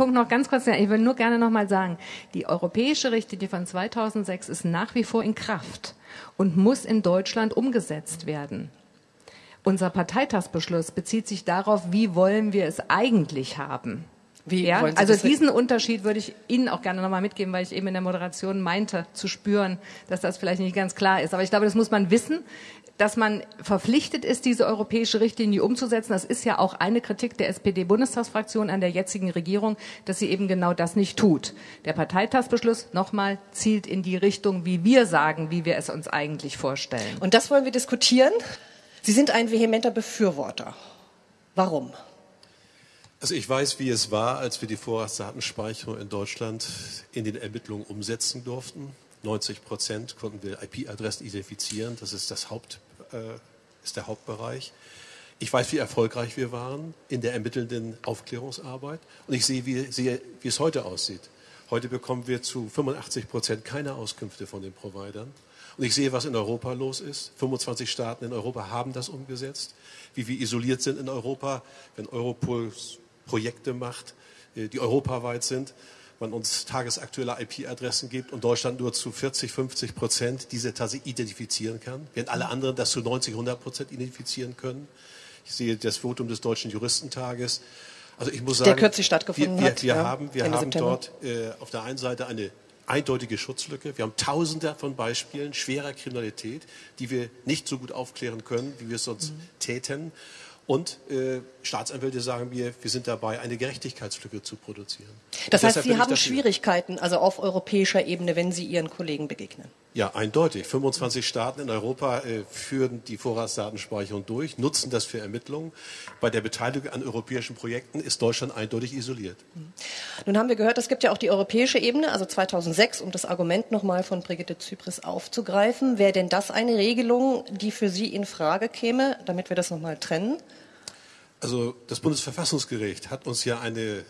Punkt noch ganz kurz. Ich will nur gerne noch mal sagen, die europäische Richtlinie von 2006 ist nach wie vor in Kraft und muss in Deutschland umgesetzt werden. Unser Parteitagsbeschluss bezieht sich darauf, wie wollen wir es eigentlich haben. Wie ja? also diesen Unterschied würde ich Ihnen auch gerne nochmal mitgeben, weil ich eben in der Moderation meinte zu spüren, dass das vielleicht nicht ganz klar ist. Aber ich glaube, das muss man wissen, dass man verpflichtet ist, diese europäische Richtlinie umzusetzen. Das ist ja auch eine Kritik der SPD-Bundestagsfraktion an der jetzigen Regierung, dass sie eben genau das nicht tut. Der Parteitagsbeschluss nochmal zielt in die Richtung, wie wir sagen, wie wir es uns eigentlich vorstellen. Und das wollen wir diskutieren. Sie sind ein vehementer Befürworter. Warum? Also ich weiß, wie es war, als wir die Vorratsdatenspeicherung in Deutschland in den Ermittlungen umsetzen durften. 90 Prozent konnten wir IP-Adressen identifizieren. Das ist, das Haupt, ist der Hauptbereich. Ich weiß, wie erfolgreich wir waren in der ermittelnden Aufklärungsarbeit. Und ich sehe, wie, sehe, wie es heute aussieht. Heute bekommen wir zu 85 Prozent keine Auskünfte von den Providern. Und ich sehe, was in Europa los ist. 25 Staaten in Europa haben das umgesetzt. Wie wir isoliert sind in Europa, wenn Europol Projekte macht, äh, die europaweit sind. Man uns tagesaktuelle IP-Adressen gibt und Deutschland nur zu 40, 50 Prozent diese tatsächlich identifizieren kann, während alle anderen das zu 90, 100 Prozent identifizieren können. Ich sehe das Votum des Deutschen Juristentages. Also ich muss sagen, der kürzlich stattgefunden wir, wir, hat. Wir ja, haben, wir haben dort äh, auf der einen Seite eine eindeutige Schutzlücke. Wir haben tausende von Beispielen schwerer Kriminalität, die wir nicht so gut aufklären können, wie wir es sonst mhm. täten. Und äh, Staatsanwälte sagen mir, wir sind dabei, eine Gerechtigkeitslücke zu produzieren. Das heißt, Sie haben Schwierigkeiten, also auf europäischer Ebene, wenn Sie Ihren Kollegen begegnen? Ja, eindeutig. 25 Staaten in Europa äh, führen die Vorratsdatenspeicherung durch, nutzen das für Ermittlungen. Bei der Beteiligung an europäischen Projekten ist Deutschland eindeutig isoliert. Mhm. Nun haben wir gehört, es gibt ja auch die europäische Ebene, also 2006, um das Argument nochmal von Brigitte Zypris aufzugreifen. Wäre denn das eine Regelung, die für Sie in Frage käme, damit wir das nochmal trennen? Also das Bundesverfassungsgericht hat uns ja eine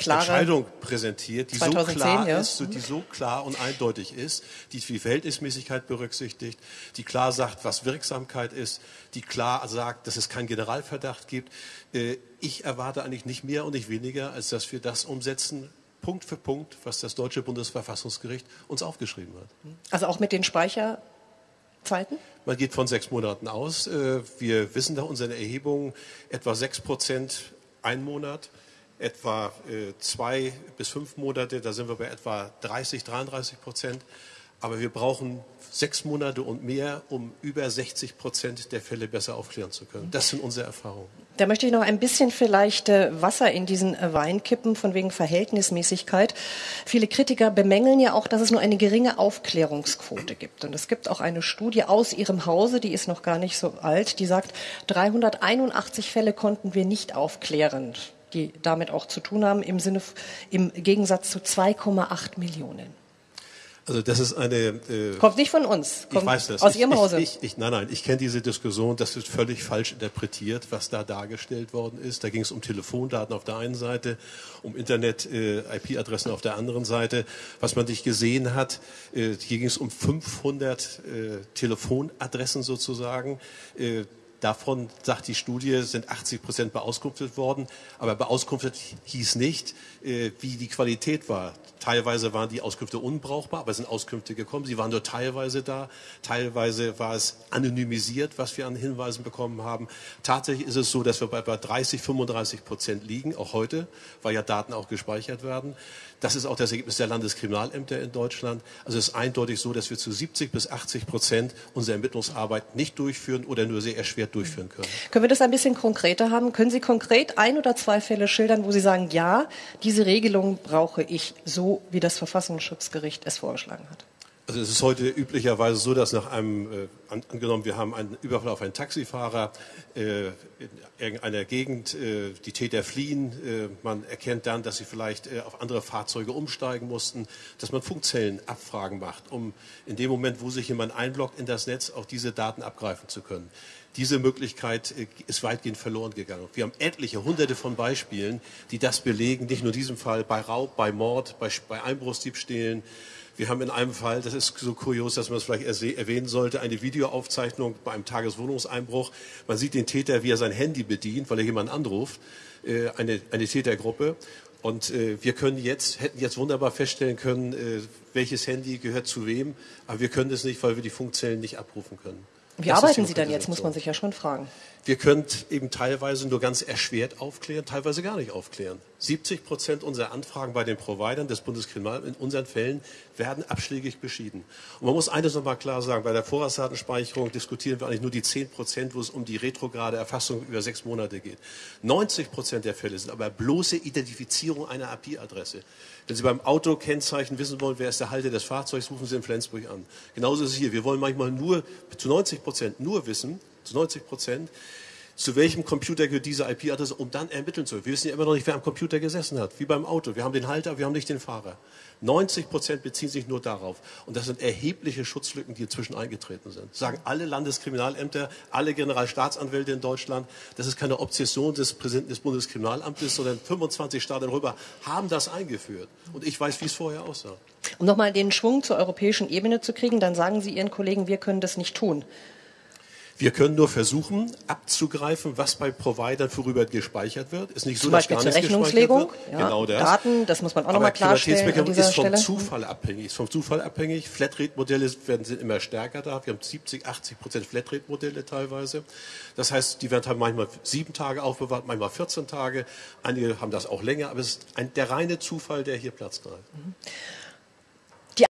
Klare Entscheidung präsentiert, die 2010, so klar ja. ist, die so klar und eindeutig ist, die die Verhältnismäßigkeit berücksichtigt, die klar sagt, was Wirksamkeit ist, die klar sagt, dass es keinen Generalverdacht gibt. Äh, ich erwarte eigentlich nicht mehr und nicht weniger, als dass wir das umsetzen, Punkt für Punkt, was das deutsche Bundesverfassungsgericht uns aufgeschrieben hat. Also auch mit den Speicher Zeiten? Man geht von sechs Monaten aus. Äh, wir wissen nach unseren Erhebungen etwa sechs Prozent ein Monat, etwa äh, zwei bis fünf Monate, da sind wir bei etwa 30, 33 Prozent. Aber wir brauchen sechs Monate und mehr, um über 60 Prozent der Fälle besser aufklären zu können. Das sind unsere Erfahrungen. Da möchte ich noch ein bisschen vielleicht äh, Wasser in diesen Wein kippen, von wegen Verhältnismäßigkeit. Viele Kritiker bemängeln ja auch, dass es nur eine geringe Aufklärungsquote gibt. Und es gibt auch eine Studie aus Ihrem Hause, die ist noch gar nicht so alt, die sagt, 381 Fälle konnten wir nicht aufklären die damit auch zu tun haben, im Sinne, im Gegensatz zu 2,8 Millionen. Also das ist eine. Äh, kommt nicht von uns. Kommt ich weiß das. Aus ich, Ihrem Hause. Ich, ich, nein, nein. Ich kenne diese Diskussion. Das ist völlig falsch interpretiert, was da dargestellt worden ist. Da ging es um Telefondaten auf der einen Seite, um Internet-IP-Adressen äh, auf der anderen Seite. Was man nicht gesehen hat, äh, hier ging es um 500 äh, Telefonadressen sozusagen. Davon, sagt die Studie, sind 80 Prozent beauskunftet worden. Aber beauskunftet hieß nicht, äh, wie die Qualität war. Teilweise waren die Auskünfte unbrauchbar, aber es sind Auskünfte gekommen. Sie waren nur teilweise da. Teilweise war es anonymisiert, was wir an Hinweisen bekommen haben. Tatsächlich ist es so, dass wir bei etwa 30, 35 Prozent liegen, auch heute, weil ja Daten auch gespeichert werden. Das ist auch das Ergebnis der Landeskriminalämter in Deutschland. Also es ist eindeutig so, dass wir zu 70 bis 80 Prozent unsere Ermittlungsarbeit nicht durchführen oder nur sehr erschwert durchführen können. Können wir das ein bisschen konkreter haben? Können Sie konkret ein oder zwei Fälle schildern, wo Sie sagen, ja, diese Regelung brauche ich so, wie das Verfassungsschutzgericht es vorgeschlagen hat? Also es ist heute üblicherweise so, dass nach einem, äh, an, angenommen, wir haben einen Überfall auf einen Taxifahrer äh, in irgendeiner Gegend, äh, die Täter fliehen, äh, man erkennt dann, dass sie vielleicht äh, auf andere Fahrzeuge umsteigen mussten, dass man Funkzellenabfragen macht, um in dem Moment, wo sich jemand einloggt in das Netz, auch diese Daten abgreifen zu können. Diese Möglichkeit äh, ist weitgehend verloren gegangen. Wir haben etliche, hunderte von Beispielen, die das belegen, nicht nur in diesem Fall, bei Raub, bei Mord, bei, bei Einbruchsdiebstählen, wir haben in einem Fall, das ist so kurios, dass man es vielleicht erwähnen sollte, eine Videoaufzeichnung bei einem Tageswohnungseinbruch. Man sieht den Täter, wie er sein Handy bedient, weil er jemanden anruft, äh, eine, eine Tätergruppe. Und äh, wir können jetzt, hätten jetzt wunderbar feststellen können, äh, welches Handy gehört zu wem, aber wir können das nicht, weil wir die Funkzellen nicht abrufen können. Wie Das arbeiten Sie dann jetzt, muss man sich ja schon fragen. Wir können eben teilweise nur ganz erschwert aufklären, teilweise gar nicht aufklären. 70 Prozent unserer Anfragen bei den Providern des Bundeskriminalamts in unseren Fällen werden abschlägig beschieden. Und man muss eines nochmal klar sagen, bei der Vorratsdatenspeicherung diskutieren wir eigentlich nur die 10 Prozent, wo es um die retrograde Erfassung über sechs Monate geht. 90 Prozent der Fälle sind aber bloße Identifizierung einer IP-Adresse. Wenn Sie beim Autokennzeichen wissen wollen, wer ist der Halter des Fahrzeugs, rufen Sie in Flensburg an. Genauso ist es hier. Wir wollen manchmal nur, zu 90 Prozent nur wissen, zu 90 Prozent, zu welchem Computer gehört diese IP-Adresse, um dann ermitteln zu können. Wir wissen ja immer noch nicht, wer am Computer gesessen hat, wie beim Auto. Wir haben den Halter, wir haben nicht den Fahrer. 90 Prozent beziehen sich nur darauf. Und das sind erhebliche Schutzlücken, die inzwischen eingetreten sind. Sagen alle Landeskriminalämter, alle Generalstaatsanwälte in Deutschland, das ist keine Obsession des Präsidenten des Bundeskriminalamtes, sondern 25 Staaten darüber haben das eingeführt. Und ich weiß, wie es vorher aussah. Um nochmal den Schwung zur europäischen Ebene zu kriegen, dann sagen Sie Ihren Kollegen, wir können das nicht tun. Wir können nur versuchen, abzugreifen, was bei Providern vorüber gespeichert wird. Ist nicht so, Zum dass Beispiel gar zur Rechnungslegung. gespeichert Ja, wird. Genau das. Daten, das muss man auch nochmal klarstellen dieser ist vom Stelle. Zufall abhängig. Ist vom Zufall abhängig. Flatrate-Modelle werden sind immer stärker da. Wir haben 70, 80 Prozent Flatrate-Modelle teilweise. Das heißt, die werden halt manchmal sieben Tage aufbewahrt, manchmal 14 Tage. Einige haben das auch länger, aber es ist ein, der reine Zufall, der hier Platz greift.